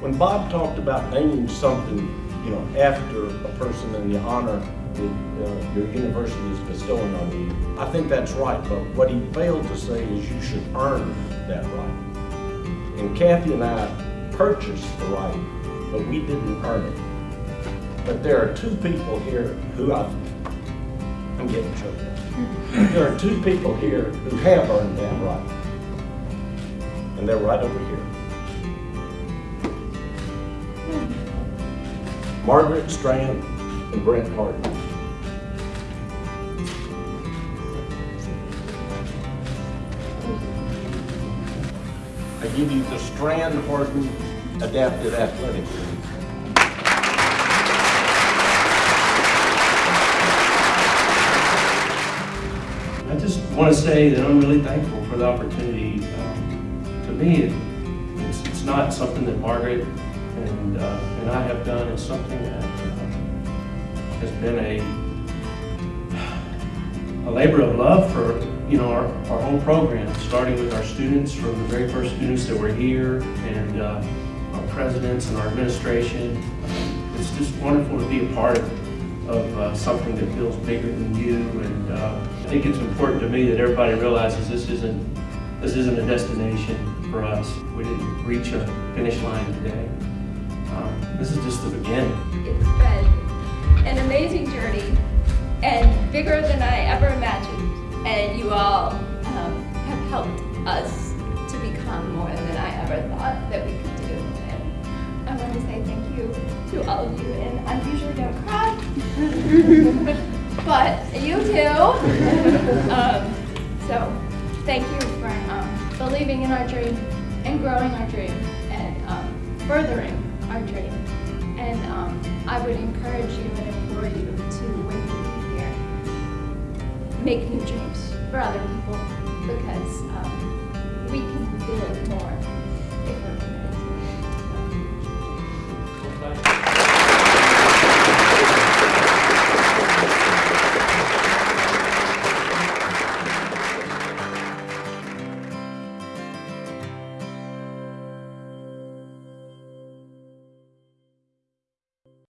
When Bob talked about naming something, you know, after a person in the honor that uh, your university is bestowing on you, I think that's right, but what he failed to say is you should earn that right. And Kathy and I purchased the right, but we didn't earn it. But there are two people here who I, I'm getting choked up. There are two people here who have earned that right. And they're right over here. Margaret Strand and Brent Harden. I give you the Strand Harden Adaptive Athletic League. I just want to say that I'm really thankful for the opportunity. Um, to me, it, it's, it's not something that Margaret and, uh, and I have done. It's something that uh, has been a, a labor of love for you know our, our whole program, starting with our students from the very first students that were here and uh, our presidents and our administration. It's just wonderful to be a part of of uh, something that feels bigger than you. And uh, I think it's important to me that everybody realizes this isn't this isn't a destination for us. We didn't reach a finish line today. This is just the beginning. It's been an amazing journey and bigger than I ever imagined. And you all um, have helped us to become more than I ever thought that we could do. And I want to say thank you to all of you. And I usually don't cry, but you do. um, so thank you for um, believing in our dream and growing our dream and um, furthering our dream. And um, I would encourage you and implore you to, when you leave here, make new dreams for other people because um, we can build more if we're